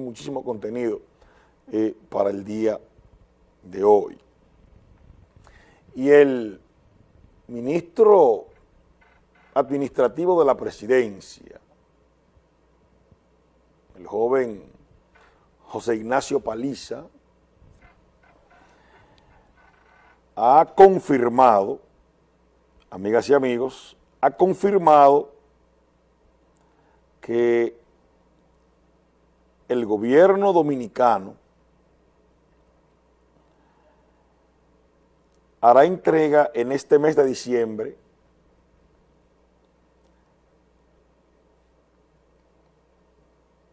muchísimo contenido eh, para el día de hoy. Y el ministro administrativo de la presidencia, el joven José Ignacio Paliza, ha confirmado, amigas y amigos, ha confirmado que el gobierno dominicano hará entrega en este mes de diciembre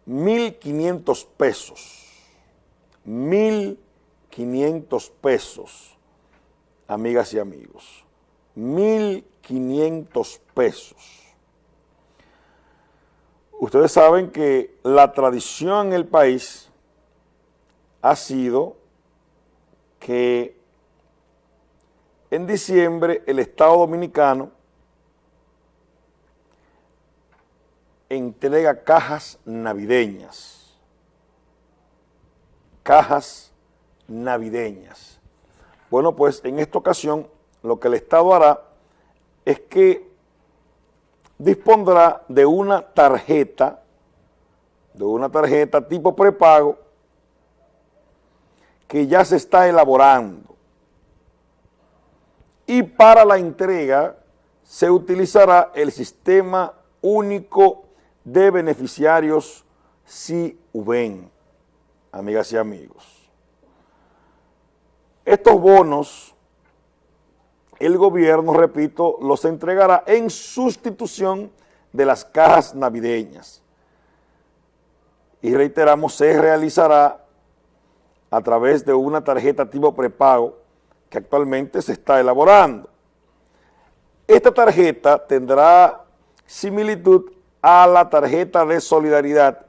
mil quinientos pesos, mil quinientos pesos, amigas y amigos, mil quinientos pesos Ustedes saben que la tradición en el país ha sido que en diciembre el Estado Dominicano entrega cajas navideñas, cajas navideñas. Bueno, pues en esta ocasión lo que el Estado hará es que dispondrá de una tarjeta, de una tarjeta tipo prepago, que ya se está elaborando. Y para la entrega se utilizará el sistema único de beneficiarios CIUBEN, amigas y amigos. Estos bonos el gobierno, repito, los entregará en sustitución de las cajas navideñas. Y reiteramos, se realizará a través de una tarjeta tipo prepago que actualmente se está elaborando. Esta tarjeta tendrá similitud a la tarjeta de solidaridad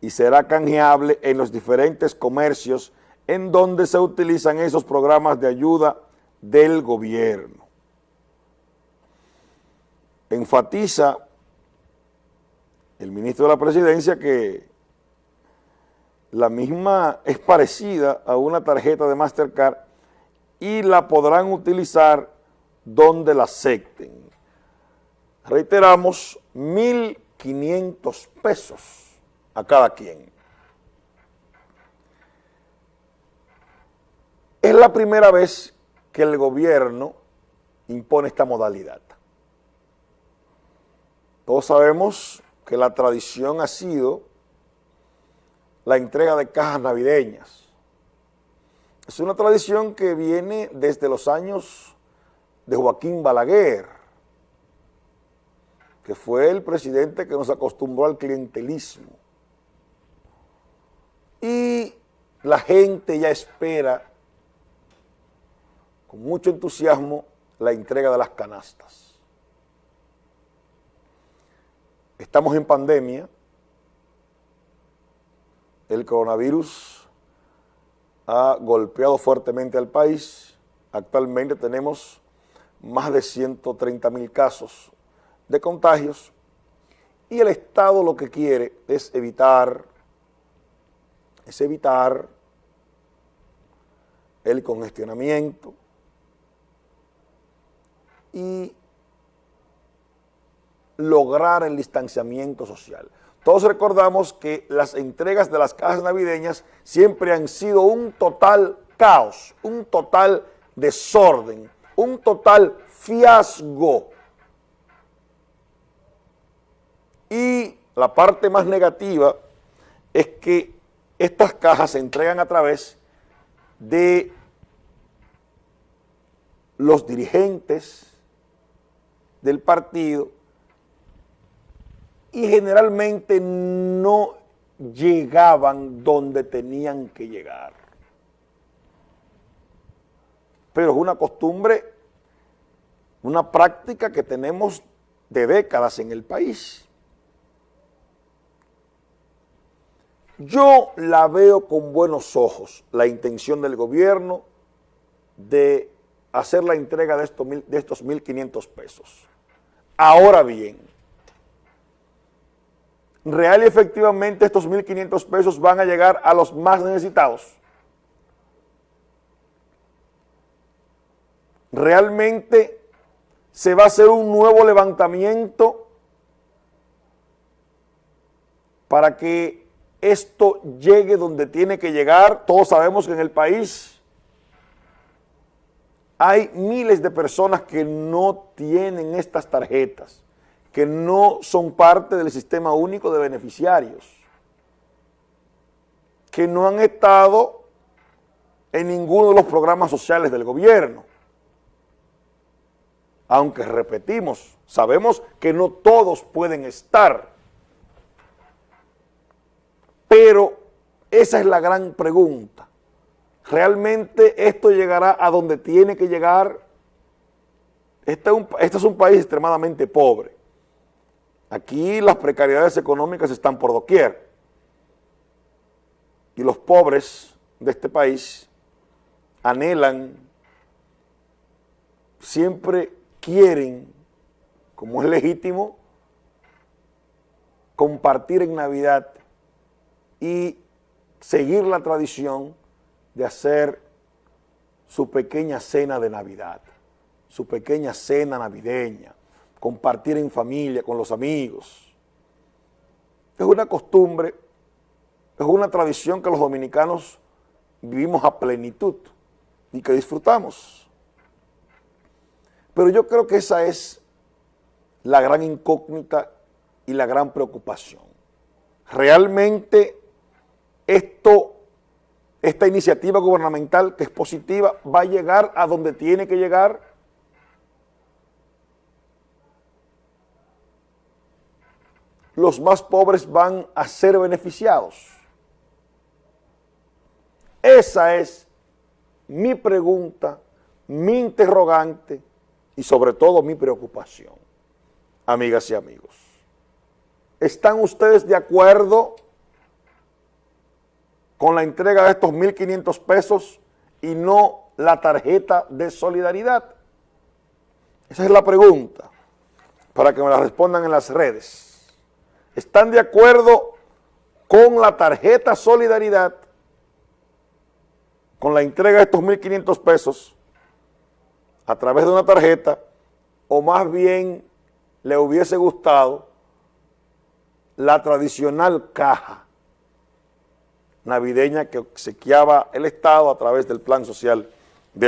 y será canjeable en los diferentes comercios en donde se utilizan esos programas de ayuda del gobierno. Enfatiza el ministro de la presidencia que la misma es parecida a una tarjeta de Mastercard y la podrán utilizar donde la acepten. Reiteramos, 1.500 pesos a cada quien. Es la primera vez que el gobierno impone esta modalidad. Todos sabemos que la tradición ha sido la entrega de cajas navideñas. Es una tradición que viene desde los años de Joaquín Balaguer, que fue el presidente que nos acostumbró al clientelismo. Y la gente ya espera con mucho entusiasmo la entrega de las canastas. Estamos en pandemia, el coronavirus ha golpeado fuertemente al país, actualmente tenemos más de 130 mil casos de contagios y el Estado lo que quiere es evitar, es evitar el congestionamiento, y lograr el distanciamiento social. Todos recordamos que las entregas de las cajas navideñas siempre han sido un total caos, un total desorden, un total fiasco. Y la parte más negativa es que estas cajas se entregan a través de los dirigentes, del partido y generalmente no llegaban donde tenían que llegar. Pero es una costumbre, una práctica que tenemos de décadas en el país. Yo la veo con buenos ojos, la intención del gobierno de hacer la entrega de estos, de estos 1.500 pesos. Ahora bien, real y efectivamente estos 1.500 pesos van a llegar a los más necesitados. Realmente se va a hacer un nuevo levantamiento para que esto llegue donde tiene que llegar. Todos sabemos que en el país hay miles de personas que no tienen estas tarjetas, que no son parte del sistema único de beneficiarios, que no han estado en ninguno de los programas sociales del gobierno. Aunque repetimos, sabemos que no todos pueden estar pero esa es la gran pregunta. ¿Realmente esto llegará a donde tiene que llegar? Este es un, este es un país extremadamente pobre. Aquí las precariedades económicas están por doquier. Y los pobres de este país anhelan, siempre quieren, como es legítimo, compartir en Navidad y seguir la tradición de hacer su pequeña cena de Navidad, su pequeña cena navideña, compartir en familia, con los amigos. Es una costumbre, es una tradición que los dominicanos vivimos a plenitud y que disfrutamos. Pero yo creo que esa es la gran incógnita y la gran preocupación. Realmente esto, esta iniciativa gubernamental que es positiva va a llegar a donde tiene que llegar. Los más pobres van a ser beneficiados. Esa es mi pregunta, mi interrogante y sobre todo mi preocupación, amigas y amigos. ¿Están ustedes de acuerdo con la entrega de estos 1.500 pesos y no la tarjeta de solidaridad? Esa es la pregunta, para que me la respondan en las redes. ¿Están de acuerdo con la tarjeta solidaridad, con la entrega de estos 1.500 pesos a través de una tarjeta, o más bien le hubiese gustado la tradicional caja navideña que obsequiaba el Estado a través del Plan Social